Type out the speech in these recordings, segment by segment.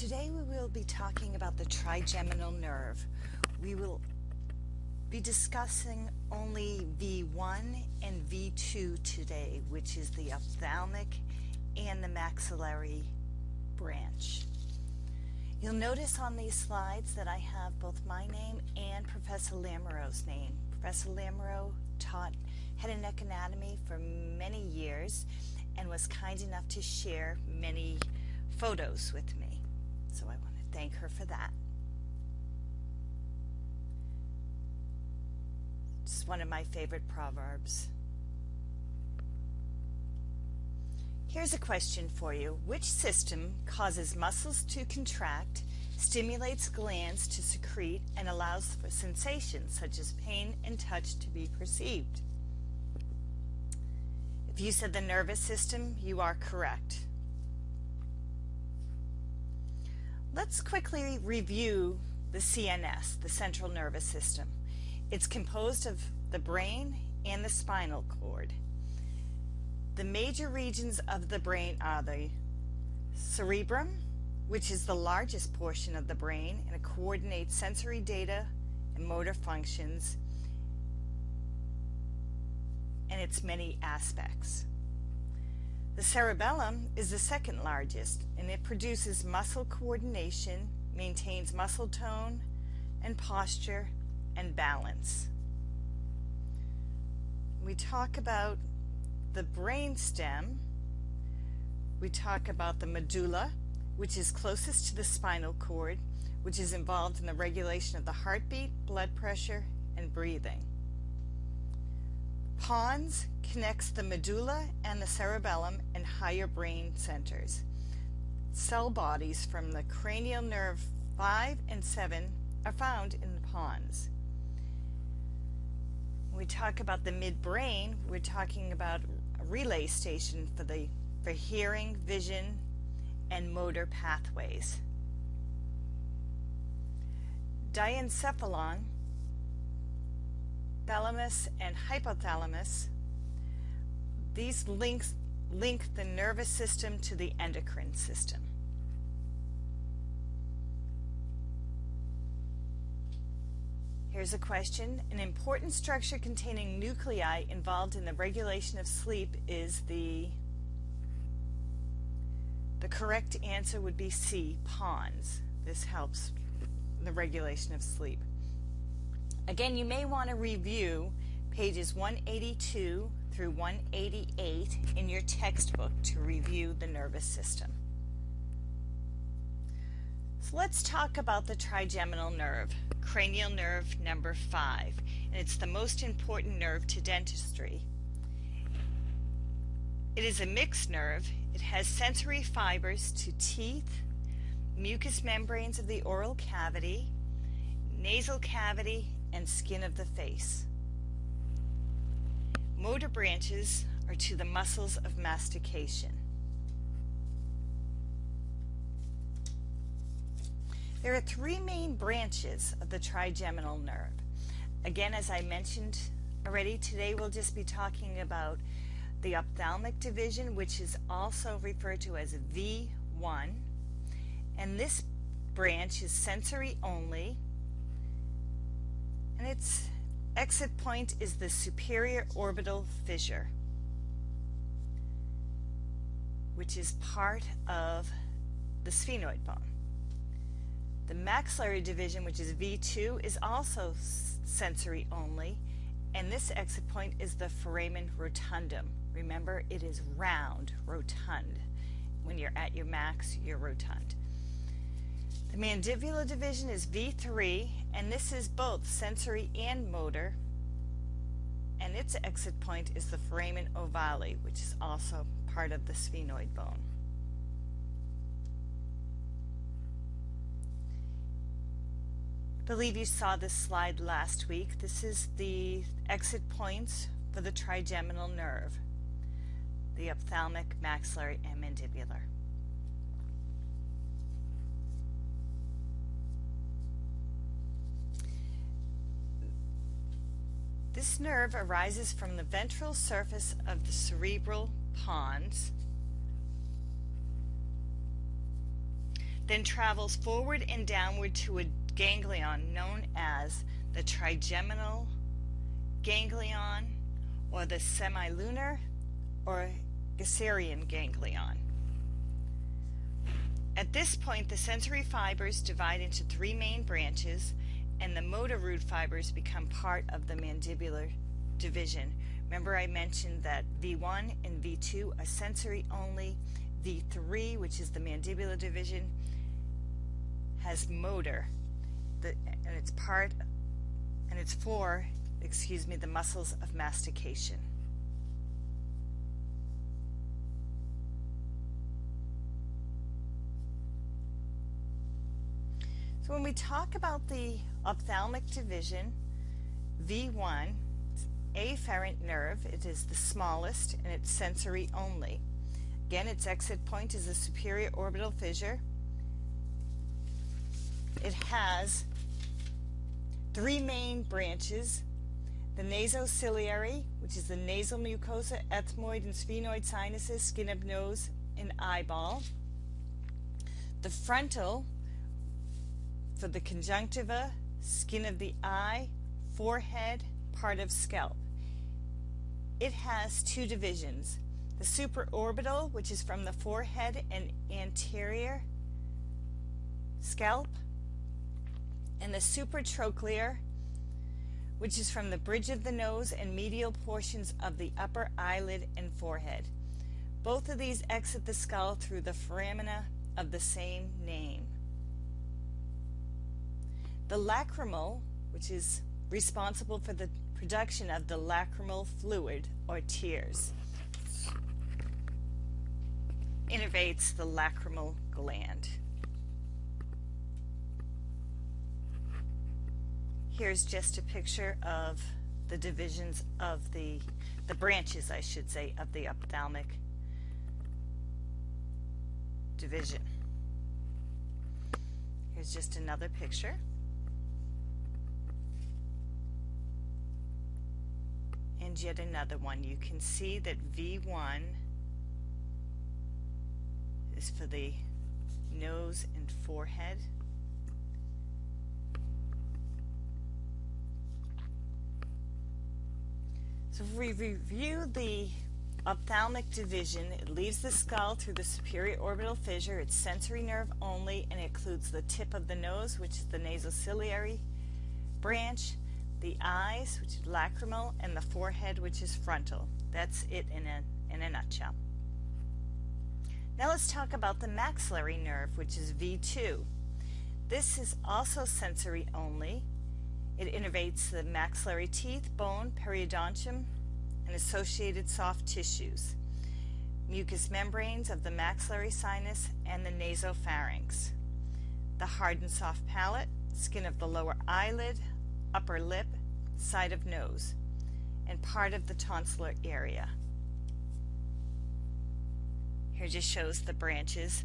Today we will be talking about the trigeminal nerve. We will be discussing only V1 and V2 today, which is the ophthalmic and the maxillary branch. You'll notice on these slides that I have both my name and Professor Lamoureux's name. Professor Lamoureux taught head and neck anatomy for many years and was kind enough to share many photos with me. So I want to thank her for that. It's one of my favorite proverbs. Here's a question for you. Which system causes muscles to contract, stimulates glands to secrete, and allows for sensations such as pain and touch to be perceived? If you said the nervous system, you are correct. Let's quickly review the CNS, the central nervous system. It's composed of the brain and the spinal cord. The major regions of the brain are the cerebrum, which is the largest portion of the brain and it coordinates sensory data and motor functions and its many aspects. The cerebellum is the second largest and it produces muscle coordination, maintains muscle tone and posture and balance. We talk about the brain stem. We talk about the medulla, which is closest to the spinal cord, which is involved in the regulation of the heartbeat, blood pressure, and breathing. Pons connects the medulla and the cerebellum and higher brain centers. Cell bodies from the cranial nerve 5 and 7 are found in the pons. When we talk about the midbrain, we're talking about a relay station for the for hearing, vision, and motor pathways. Diencephalon thalamus and hypothalamus. These links link the nervous system to the endocrine system. Here's a question. An important structure containing nuclei involved in the regulation of sleep is the the correct answer would be C, pons. This helps the regulation of sleep. Again, you may want to review pages 182 through 188 in your textbook to review the nervous system. So let's talk about the trigeminal nerve, cranial nerve number 5, and it's the most important nerve to dentistry. It is a mixed nerve. It has sensory fibers to teeth, mucous membranes of the oral cavity, nasal cavity, and skin of the face. Motor branches are to the muscles of mastication. There are three main branches of the trigeminal nerve. Again, as I mentioned already, today we'll just be talking about the ophthalmic division, which is also referred to as V1. And this branch is sensory only and its exit point is the superior orbital fissure, which is part of the sphenoid bone. The maxillary division, which is V2, is also sensory only, and this exit point is the foramen rotundum. Remember, it is round, rotund. When you're at your max, you're rotund. The mandibular division is V3 and this is both sensory and motor and its exit point is the foramen ovale which is also part of the sphenoid bone. I believe you saw this slide last week. This is the exit points for the trigeminal nerve, the ophthalmic, maxillary, and mandibular. This nerve arises from the ventral surface of the cerebral pons. then travels forward and downward to a ganglion known as the trigeminal ganglion or the semilunar or Gasserian ganglion. At this point, the sensory fibers divide into three main branches and the motor root fibers become part of the mandibular division. Remember I mentioned that V1 and V2 are sensory only. V3, which is the mandibular division, has motor, the, and it's part, and it's for, excuse me, the muscles of mastication. When we talk about the ophthalmic division, V1, afferent nerve, it is the smallest and it's sensory only. Again, its exit point is the superior orbital fissure. It has three main branches, the nasociliary, which is the nasal mucosa, ethmoid and sphenoid sinuses, skin of nose and eyeball. The frontal, for the conjunctiva, skin of the eye, forehead, part of scalp. It has two divisions. The supraorbital, which is from the forehead and anterior scalp, and the supratrochlear, which is from the bridge of the nose and medial portions of the upper eyelid and forehead. Both of these exit the skull through the foramina of the same name. The lacrimal, which is responsible for the production of the lacrimal fluid or tears, innervates the lacrimal gland. Here's just a picture of the divisions of the, the branches, I should say, of the ophthalmic division. Here's just another picture. And yet another one. You can see that V1 is for the nose and forehead. So if we review the ophthalmic division, it leaves the skull through the superior orbital fissure. It's sensory nerve only and it includes the tip of the nose, which is the nasociliary branch, the eyes, which is lacrimal, and the forehead, which is frontal. That's it in a, in a nutshell. Now let's talk about the maxillary nerve, which is V2. This is also sensory only. It innervates the maxillary teeth, bone, periodontium, and associated soft tissues, mucous membranes of the maxillary sinus and the nasopharynx, the hard and soft palate, skin of the lower eyelid, upper lip, side of nose, and part of the tonsillar area. Here just shows the branches.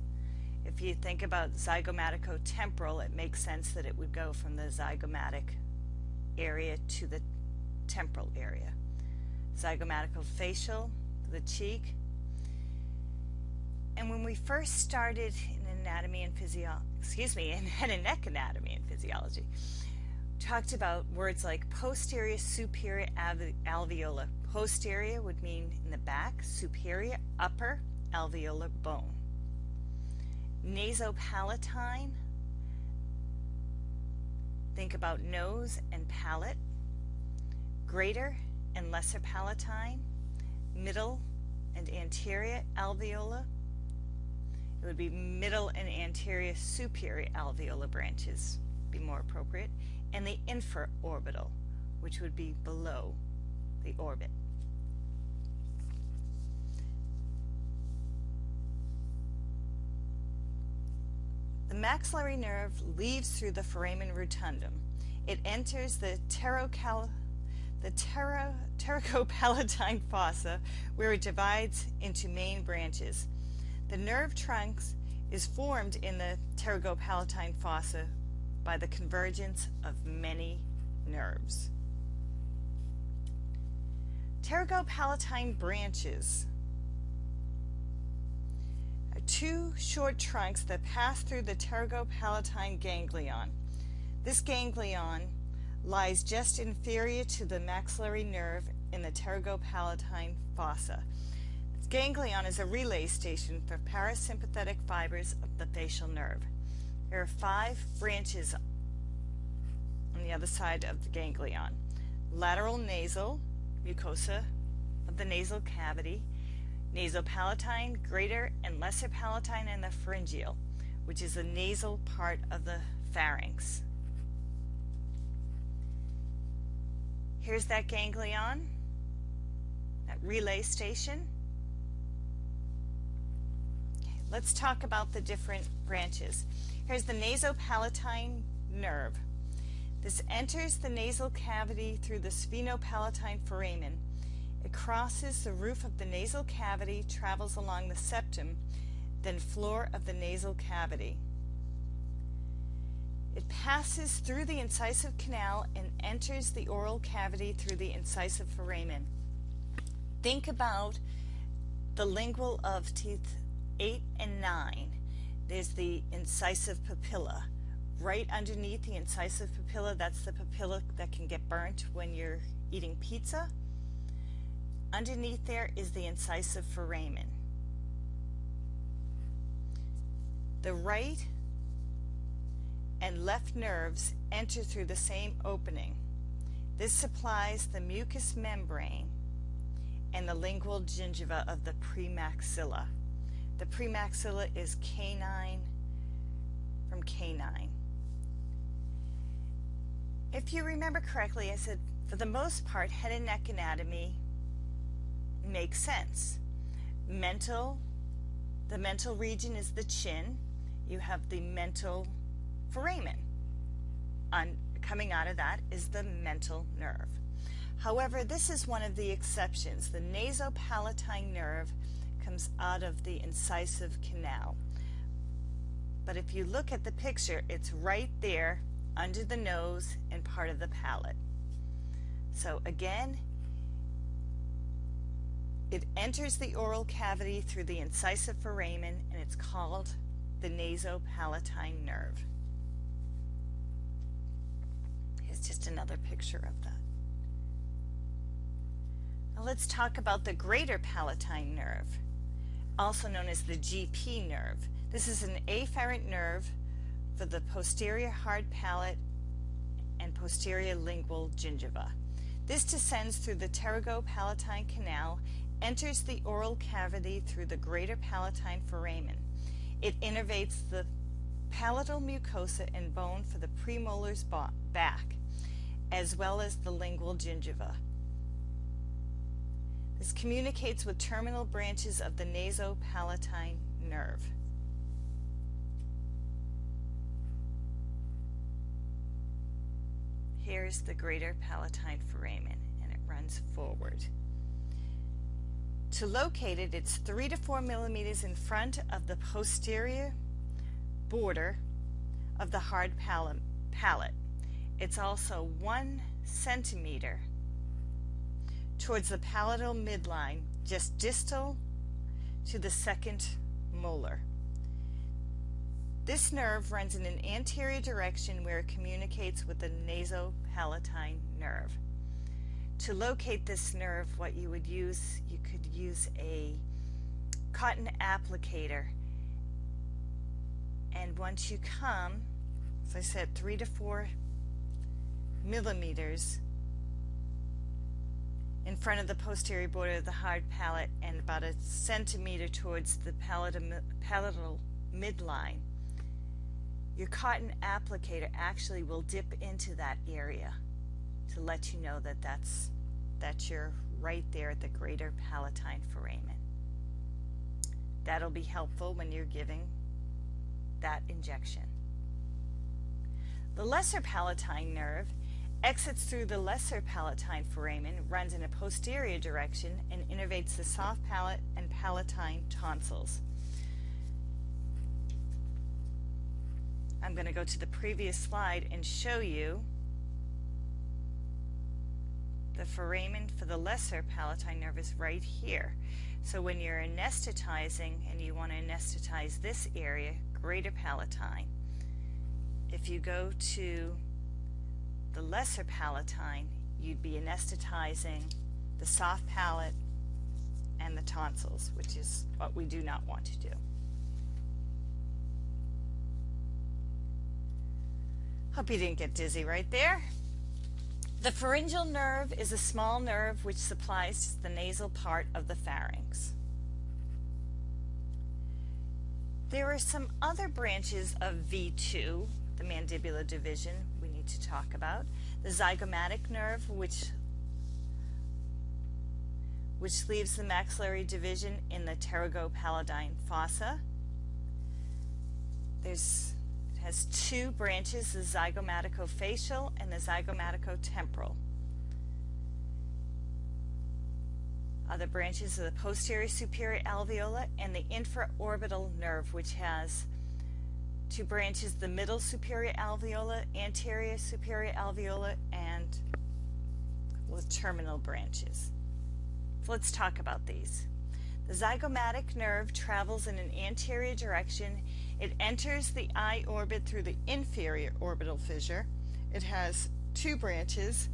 If you think about zygomatico-temporal, it makes sense that it would go from the zygomatic area to the temporal area. Zygomatico-facial, the cheek. And when we first started in anatomy and physiology, excuse me, in head and neck anatomy and physiology, talked about words like posterior superior alveolar. Posterior would mean in the back, superior upper alveolar bone. Nasopalatine, think about nose and palate. Greater and lesser palatine, middle and anterior alveolar. It would be middle and anterior superior alveolar branches, be more appropriate and the infraorbital, which would be below the orbit. The maxillary nerve leaves through the foramen rotundum. It enters the pterocal the ptero pterygopalatine fossa where it divides into main branches. The nerve trunks is formed in the pterygopalatine fossa by the convergence of many nerves. Pterygopalatine branches. are two short trunks that pass through the pterygopalatine ganglion. This ganglion lies just inferior to the maxillary nerve in the pterygopalatine fossa. This ganglion is a relay station for parasympathetic fibers of the facial nerve. There are five branches on the other side of the ganglion. Lateral nasal mucosa of the nasal cavity, nasopalatine, greater and lesser palatine, and the pharyngeal, which is the nasal part of the pharynx. Here's that ganglion, that relay station. Let's talk about the different branches. Here's the nasopalatine nerve. This enters the nasal cavity through the sphenopalatine foramen. It crosses the roof of the nasal cavity, travels along the septum, then floor of the nasal cavity. It passes through the incisive canal and enters the oral cavity through the incisive foramen. Think about the lingual of teeth 8 and 9. There's the incisive papilla. Right underneath the incisive papilla, that's the papilla that can get burnt when you're eating pizza. Underneath there is the incisive foramen. The right and left nerves enter through the same opening. This supplies the mucous membrane and the lingual gingiva of the premaxilla. The premaxilla is canine from canine. If you remember correctly, I said for the most part, head and neck anatomy makes sense. Mental, the mental region is the chin. You have the mental foramen. On, coming out of that is the mental nerve. However, this is one of the exceptions. The nasopalatine nerve comes out of the incisive canal. But if you look at the picture, it's right there under the nose and part of the palate. So again, it enters the oral cavity through the incisive foramen and it's called the nasopalatine nerve. Here's just another picture of that. Now let's talk about the greater palatine nerve, also known as the GP nerve. This is an afferent nerve for the posterior hard palate and posterior lingual gingiva. This descends through the pterygopalatine canal, enters the oral cavity through the greater palatine foramen. It innervates the palatal mucosa and bone for the premolars back as well as the lingual gingiva. This communicates with terminal branches of the nasopalatine nerve. Here's the greater palatine foramen and it runs forward. To locate it, it's 3 to 4 millimeters in front of the posterior border of the hard palate it's also one centimeter towards the palatal midline, just distal to the second molar. This nerve runs in an anterior direction where it communicates with the nasopalatine nerve. To locate this nerve, what you would use, you could use a cotton applicator. And once you come, as I said, three to four millimeters in front of the posterior border of the hard palate and about a centimeter towards the palatal midline. Your cotton applicator actually will dip into that area to let you know that that's that you're right there at the greater palatine foramen. That'll be helpful when you're giving that injection. The lesser palatine nerve exits through the lesser palatine foramen, runs in a posterior direction, and innervates the soft palate and palatine tonsils. I'm going to go to the previous slide and show you the foramen for the lesser palatine nerve is right here. So when you're anesthetizing and you want to anesthetize this area, greater palatine, if you go to the lesser palatine, you'd be anesthetizing the soft palate and the tonsils, which is what we do not want to do. Hope you didn't get dizzy right there. The pharyngeal nerve is a small nerve which supplies the nasal part of the pharynx. There are some other branches of V2, the mandibular division, to talk about. The zygomatic nerve, which which leaves the maxillary division in the pterygopalatine fossa. There's it has two branches, the zygomaticofacial and the zygomaticotemporal. Other branches are the posterior superior alveolar and the infraorbital nerve, which has two branches, the middle superior alveolar, anterior superior alveolar, and with terminal branches. So let's talk about these. The zygomatic nerve travels in an anterior direction it enters the eye orbit through the inferior orbital fissure. It has two branches,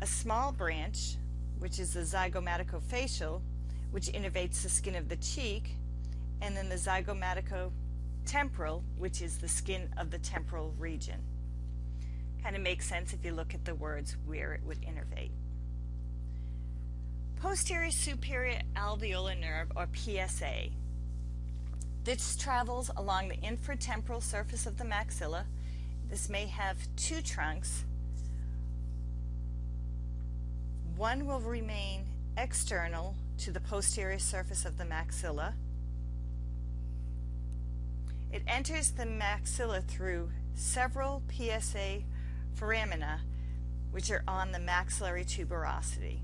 a small branch, which is the zygomaticofacial, which innervates the skin of the cheek, and then the zygomaticotemporal, which is the skin of the temporal region. Kind of makes sense if you look at the words where it would innervate. Posterior superior alveolar nerve, or PSA, this travels along the infratemporal surface of the maxilla. This may have two trunks. One will remain external to the posterior surface of the maxilla. It enters the maxilla through several PSA foramina which are on the maxillary tuberosity.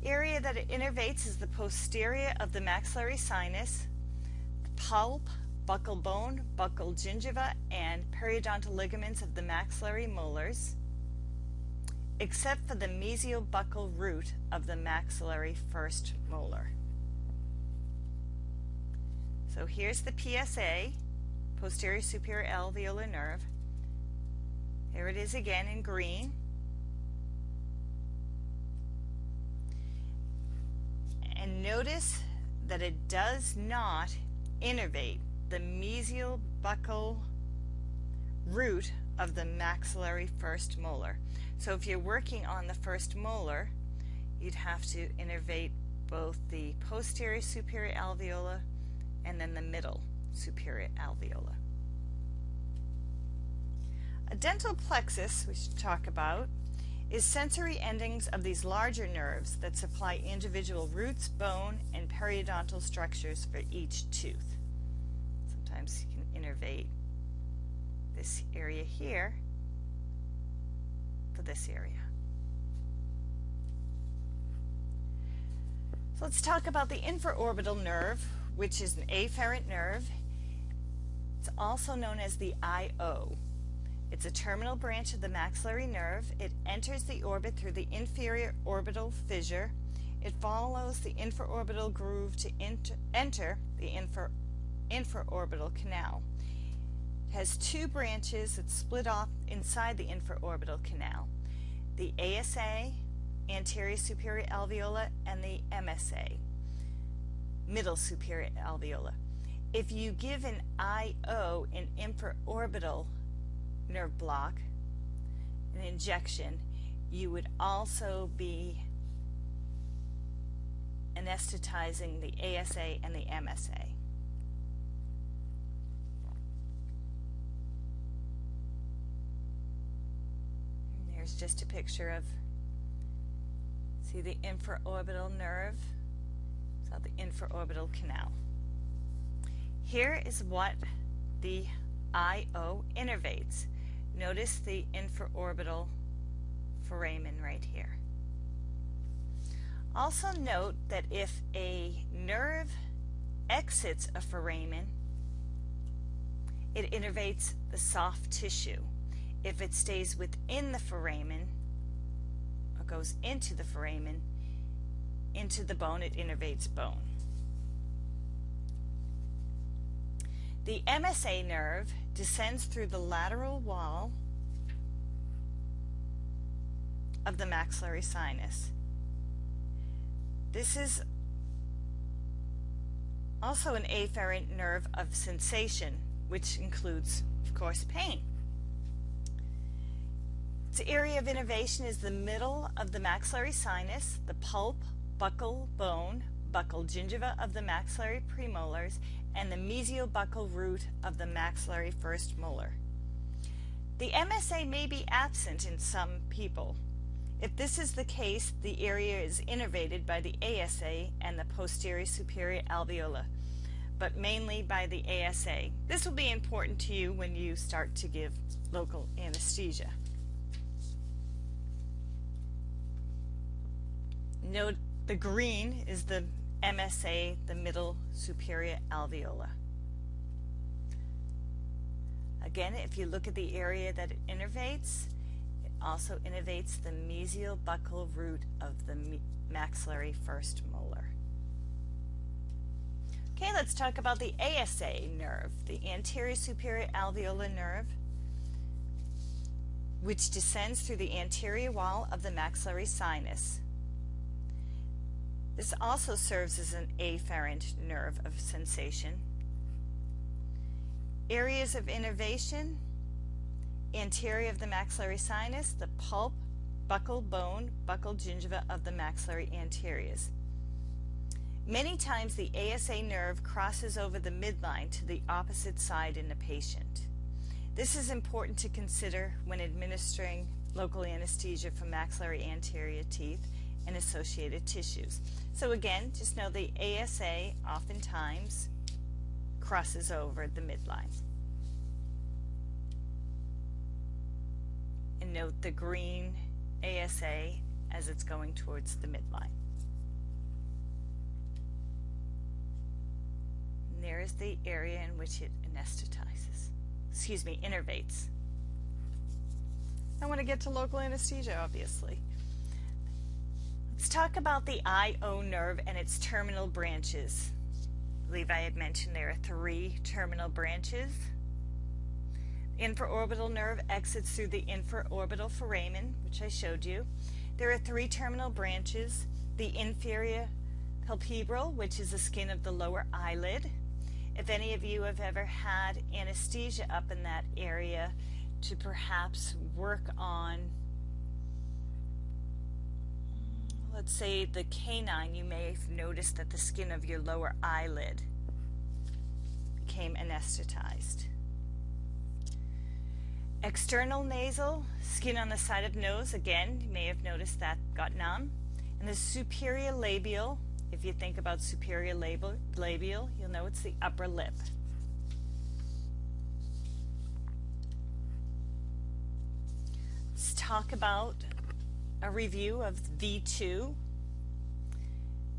The area that it innervates is the posterior of the maxillary sinus, the pulp, buccal bone, buccal gingiva, and periodontal ligaments of the maxillary molars, except for the mesiobuccal root of the maxillary first molar. So here's the PSA, posterior superior alveolar nerve. Here it is again in green. And notice that it does not innervate the mesial buccal root of the maxillary first molar. So if you're working on the first molar, you'd have to innervate both the posterior superior alveolar and then the middle superior alveolar. A dental plexus, we should talk about, is sensory endings of these larger nerves that supply individual roots, bone, and periodontal structures for each tooth. Sometimes you can innervate this area here for this area. So let's talk about the infraorbital nerve, which is an afferent nerve. It's also known as the IO. It's a terminal branch of the maxillary nerve. It enters the orbit through the inferior orbital fissure. It follows the infraorbital groove to enter the infra infraorbital canal. It has two branches that split off inside the infraorbital canal. The ASA, anterior superior alveolar, and the MSA, middle superior alveolar. If you give an IO, an infraorbital nerve block, an injection, you would also be anesthetizing the ASA and the MSA. There's just a picture of, see the infraorbital nerve, so the infraorbital canal. Here is what the IO innervates. Notice the infraorbital foramen right here. Also note that if a nerve exits a foramen, it innervates the soft tissue. If it stays within the foramen, or goes into the foramen, into the bone, it innervates bone. The MSA nerve descends through the lateral wall of the maxillary sinus. This is also an afferent nerve of sensation, which includes, of course, pain. Its area of innervation is the middle of the maxillary sinus, the pulp, buccal bone, buccal gingiva of the maxillary premolars, and the mesiobuccal root of the maxillary first molar. The MSA may be absent in some people. If this is the case, the area is innervated by the ASA and the posterior superior alveolar, but mainly by the ASA. This will be important to you when you start to give local anesthesia. Note the green is the MSA, the middle superior alveolar. Again, if you look at the area that it innervates, it also innervates the mesial buccal root of the maxillary first molar. Okay, let's talk about the ASA nerve, the anterior superior alveolar nerve, which descends through the anterior wall of the maxillary sinus. This also serves as an afferent nerve of sensation. Areas of innervation, anterior of the maxillary sinus, the pulp, buccal bone, buccal gingiva of the maxillary anteriors. Many times the ASA nerve crosses over the midline to the opposite side in the patient. This is important to consider when administering local anesthesia for maxillary anterior teeth and associated tissues. So again, just know the ASA oftentimes crosses over the midline. And note the green ASA as it's going towards the midline. And there is the area in which it anesthetizes, excuse me, innervates. I want to get to local anesthesia, obviously. Let's talk about the IO nerve and its terminal branches. I believe I had mentioned there are three terminal branches. Infraorbital nerve exits through the infraorbital foramen, which I showed you. There are three terminal branches. The inferior palpebral, which is the skin of the lower eyelid. If any of you have ever had anesthesia up in that area to perhaps work on let's say the canine, you may have noticed that the skin of your lower eyelid became anesthetized. External nasal, skin on the side of nose, again, you may have noticed that got numb. And the superior labial, if you think about superior labial, you'll know it's the upper lip. Let's talk about a review of V2,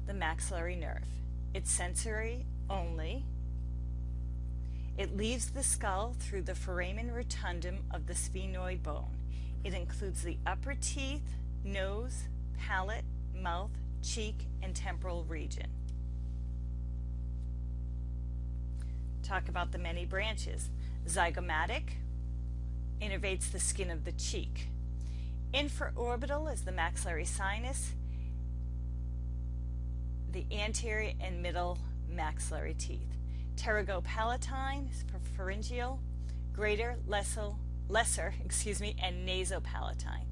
the maxillary nerve. It's sensory only. It leaves the skull through the foramen rotundum of the sphenoid bone. It includes the upper teeth, nose, palate, mouth, cheek, and temporal region. Talk about the many branches. Zygomatic innervates the skin of the cheek. Infraorbital is the maxillary sinus, the anterior and middle maxillary teeth. Pterygopalatine is pharyngeal, greater, lesser, lesser, excuse me, and nasopalatine.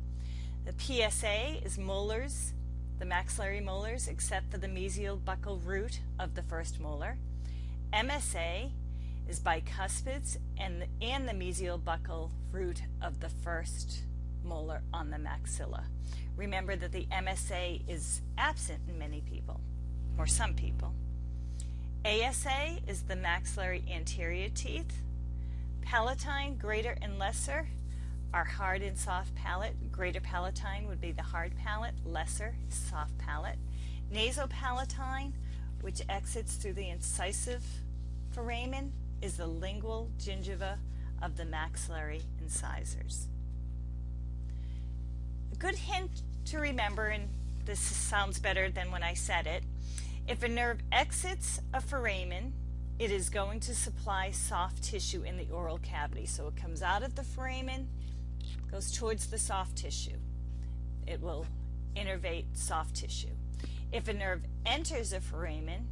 The PSA is molars, the maxillary molars, except for the mesial buccal root of the first molar. MSA is bicuspids and the, and the mesial buccal root of the first molar on the maxilla. Remember that the MSA is absent in many people, or some people. ASA is the maxillary anterior teeth. Palatine, greater and lesser, are hard and soft palate. Greater palatine would be the hard palate, lesser soft palate. Nasopalatine, which exits through the incisive foramen, is the lingual gingiva of the maxillary incisors good hint to remember, and this sounds better than when I said it, if a nerve exits a foramen, it is going to supply soft tissue in the oral cavity. So it comes out of the foramen, goes towards the soft tissue. It will innervate soft tissue. If a nerve enters a foramen,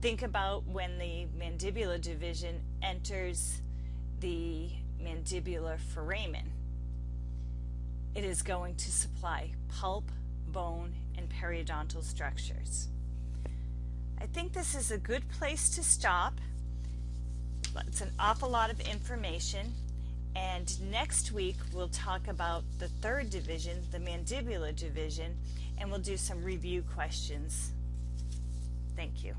think about when the mandibular division enters the mandibular foramen. It is going to supply pulp, bone, and periodontal structures. I think this is a good place to stop. It's an awful lot of information. And next week we'll talk about the third division, the mandibular division, and we'll do some review questions. Thank you.